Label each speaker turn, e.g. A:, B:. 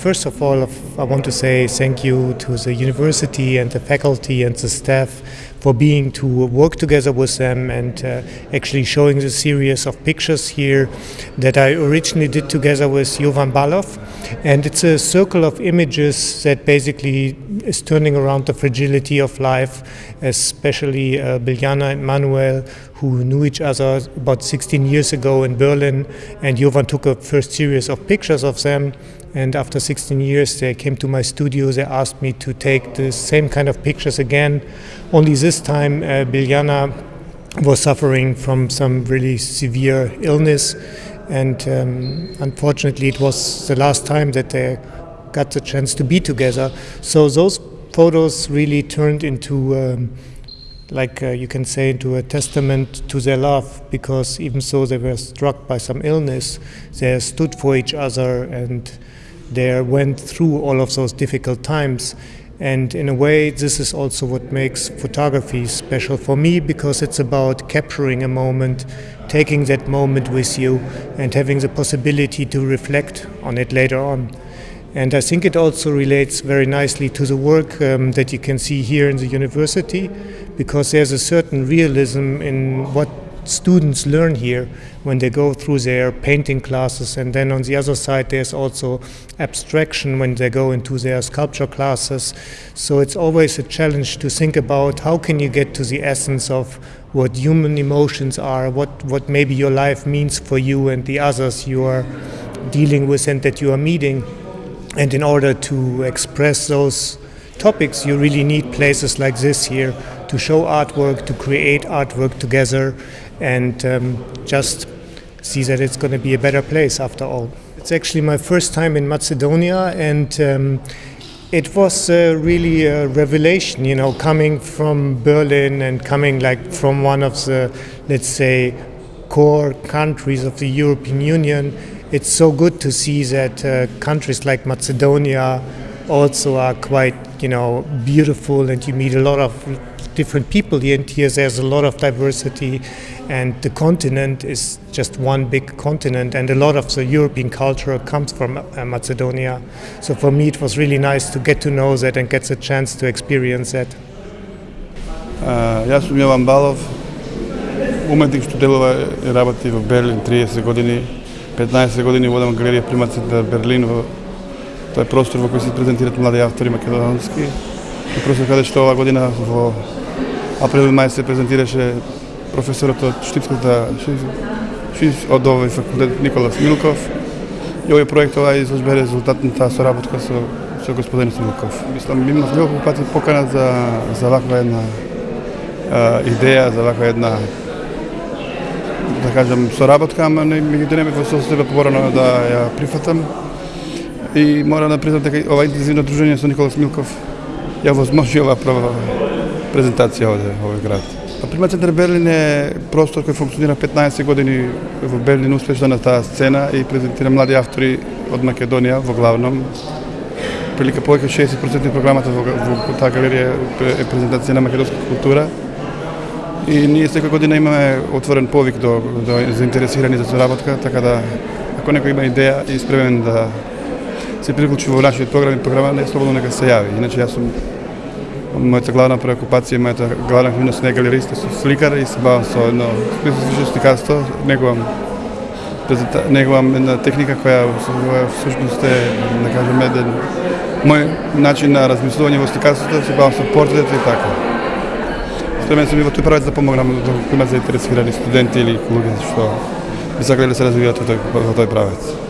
A: First of all, I want to say thank you to the university and the faculty and the staff for being to work together with them and uh, actually showing the series of pictures here that I originally did together with Jovan Balov. And it's a circle of images that basically is turning around the fragility of life, especially uh, Biljana and Manuel, who knew each other about 16 years ago in Berlin. And Jovan took a first series of pictures of them and after 16 years, they came to my studio. They asked me to take the same kind of pictures again. Only this time, uh, Biljana was suffering from some really severe illness. And um, unfortunately, it was the last time that they got the chance to be together. So those photos really turned into. Um, like uh, you can say, into a testament to their love, because even though they were struck by some illness, they stood for each other and they went through all of those difficult times. And in a way, this is also what makes photography special for me because it's about capturing a moment, taking that moment with you, and having the possibility to reflect on it later on. And I think it also relates very nicely to the work um, that you can see here in the university because there's a certain realism in what students learn here when they go through their painting classes. And then on the other side there's also abstraction when they go into their sculpture classes. So it's always a challenge to think about how can you get to the essence of what human emotions are what what maybe your life means for you and the others you are dealing with and that you are meeting. And in order to express those topics you really need places like this here to show artwork to create artwork together and um, just see that it's going to be a better place after all. It's actually my first time in Macedonia, and um, it was uh, really a revelation, you know, coming from Berlin and coming like from one of the, let's say, core countries of the European Union. It's so good to see that uh, countries like Macedonia also are quite, you know, beautiful, and you meet a lot of different people here, and here there's a lot of diversity, and the continent is just one big continent, and a lot of the European culture comes from uh, Macedonia. So for me, it was really nice to get to know that and get the chance to experience that.
B: Uh, ja sam Jovan Balov, umetnik delova i rabati u Berlin 30 godini, 15 godini vodam galerija Primace da Berlin, Тој простор prostor u kojoj se prezentirati mladi autori makedonski. I простор каде што ova година во април и мај се презентираше професорот од Штипската од овој факултет Николас Милков. И овој проект ова изложба е резултатната соработка со со господин Милков. Мислам, имав неколку пати покана за за ваква една а, идеја, за ваква една да кажам соработка, ама не ми ги во состојба поборано да ја прифатам. И мора да признам дека ова интензивно дружење со Никола Милков ја возможи ова прва презентација овде, овој град. Прима Центар Берлин е простор кој функционира 15 години во Берлин успешно на таа сцена и презентира млади автори од Македонија во главном. Прилика повеќе 60% од програмата во, во таа галерија е презентација на македонска култура. И ние секоја година имаме отворен повик до, до заинтересирани за соработка, така да ако некој има идеја и спремен да се приклучи во нашиот програм и програма, не слободно нека се јави. Иначе јас сум мојата главна преокупација, мојата главна активност не галериста, со сликар и се бавам со едно специфично сликарство, негувам негувам една техника која всушност е, да кажем, еден мој начин на размислување во сликарството, се бавам со портрет и така. Спремен сум и во тој правец да помогнам да има заинтересирани студенти или луѓе што би сакале да се развиваат во тој, во тој правец.